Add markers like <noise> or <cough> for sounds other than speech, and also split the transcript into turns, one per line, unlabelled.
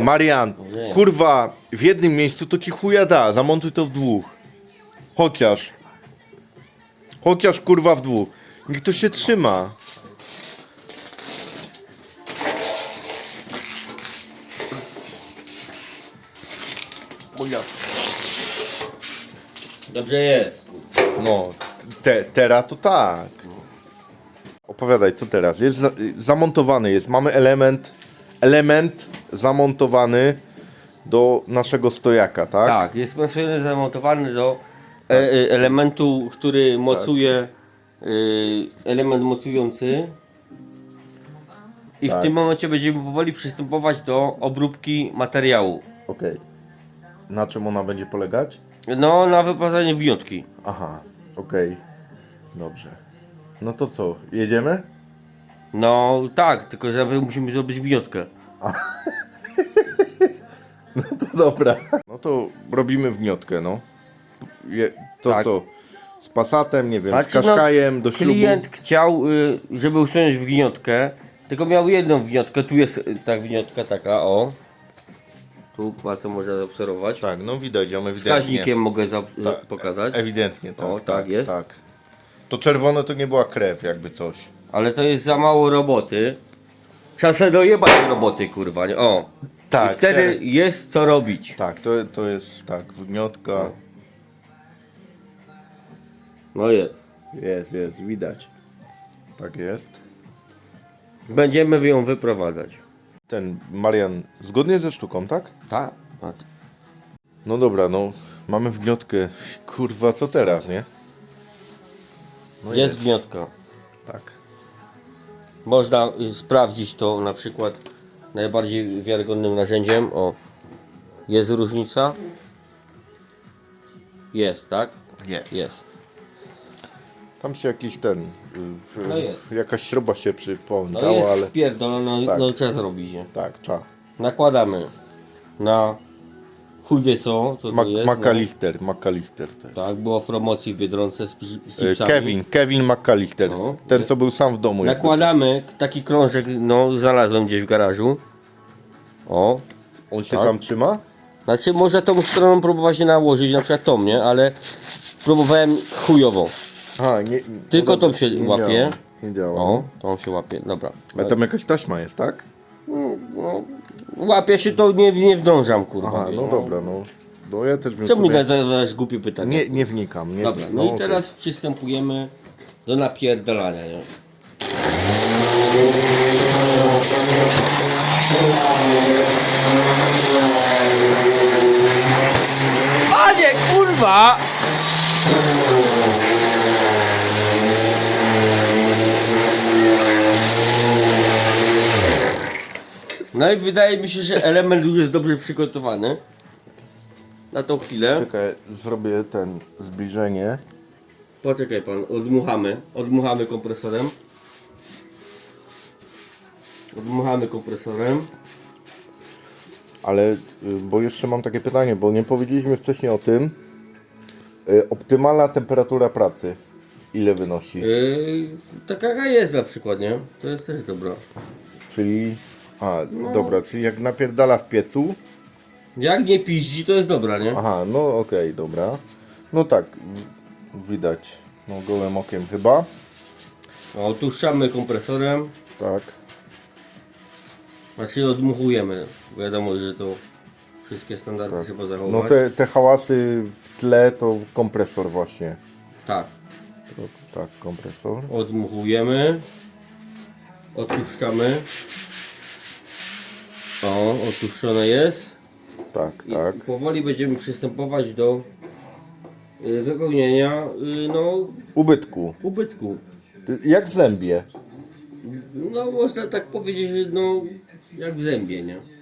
Marian, kurwa, w jednym miejscu to ci chuja da, zamontuj to w dwóch. Chociaż. Chociaż kurwa w dwóch. Niech to się trzyma.
Dobrze jest.
No, te, teraz to tak. Opowiadaj, co teraz? Jest za, zamontowany, jest, mamy element, element zamontowany do naszego stojaka, tak?
Tak, jest maszyny zamontowany do e, e, elementu, który mocuje e, element mocujący. I
Tak.
w tym momencie będziemy powoli przystępować do obróbki materiału.
Okej. Na czym ona będzie polegać?
No, na wyposażenie wyjątki.
Aha, okej. Dobrze. No to co, jedziemy?
No tak, tylko że musimy zrobić wyjątkę. <laughs>
No to dobra. No to robimy wgniotkę, no. Je, to
Tak.
co? Z Passatem, nie wiem, z Kaszkajem do ślubu.
Klient chciał, y, żeby usunąć wgniotkę, tylko miał jedną wgniotkę, tu jest y, ta wgniotka taka, o. Tu bardzo można zaobserwować.
Tak, no widać ją ewidentnie.
Wskaźnikiem mogę za,
Tak,
pokazać,
Ewidentnie, tak.
O, tak jest.
Tak. To czerwone to nie była krew, jakby coś.
ale to jest za mało roboty. Trzeba sobie dojebać roboty, kurwa, nie? O.
Tak,
I wtedy
teraz-
jest co robić.
Tak, to, to jest tak, wgniotka.
No jest.
Jest, jest, widać. Tak jest.
Będziemy ją wyprowadzać.
Ten Marian, zgodnie ze sztuką, tak?
Tak?
No dobra, no mamy wgniotkę. Kurwa, co teraz, nie? No
Jest gniotka.
Tak.
Można y, sprawdzić to na przykład najbardziej wiarygodnym narzędziem. O, jest różnica? Jest, tak?
Jest.
Jest.
Tam się jakiś ten. y, w-
No jest.
Jakaś śruba się
No
przypomniała,
jest
ale.
pierdolona, no,
Tak.
no trzeba zrobić, nie?
Tak, cza.
Nakładamy na chuj wie co, co to jest. no.
McAllister, McAllister to jest.
Tak, było w promocji w Biedronce z, z chipsami.
Kevin, Kevin McAllister.
No.
Ten, co był sam w domu.
Nakładamy taki krążek, no znalazłem gdzieś w garażu. O.
On się
Tak.
sam trzyma?
Znaczy można tą stroną próbować się nałożyć, na przykład tą, nie? Ale próbowałem chujowo.
A, nie, nie,
Tylko
no dobra,
tą się
nie
łapie.
Działa, nie działa.
O, tą się łapie, dobra.
A tam jakaś taśma jest, tak?
No, łapie się to, nie, nie wdążam, kurwa.
Aha, no
nie?
dobra, no. No ja też bym
Czemu mi
sobie...
zadajesz głupie pytanie?
Nie, nie wnikam. Nie,
Dobra, no, i
okej.
teraz przystępujemy do napierdalania, nie? Panie, kurwa! Wydaje mi się, że element już jest dobrze przygotowany. Na tą chwilę.
Czekaj, zrobię ten zbliżenie.
Poczekaj pan, odmuchamy. Odmuchamy kompresorem. Odmuchamy kompresorem.
Ale, y, bo jeszcze mam takie pytanie, bo nie powiedzieliśmy wcześniej o tym. Y, Optymalna temperatura pracy. Ile wynosi?
Yy, taka jaka jest na przykład, nie? To jest też dobra.
Czyli... A,
No.
dobra, czyli jak napierdala w piecu.
Jak nie piździ, to jest dobra, nie?
Aha, no okej, dobra. No tak, w- widać. No gołym okiem chyba.
Otuszczamy kompresorem.
Tak.
Znaczy odmuchujemy. Wiadomo, że to wszystkie standardy trzeba
No
zachować.
te, te hałasy w tle to kompresor właśnie.
Tak.
To, tak, kompresor.
Odmuchujemy. Otuszczamy. O, otuszczone jest.
Tak,
I
tak.
powoli będziemy przystępować do y, wypełnienia y, no,
Ubytku.
ubytku.
Jak w zębie.
No można tak powiedzieć, że no jak w zębie, nie?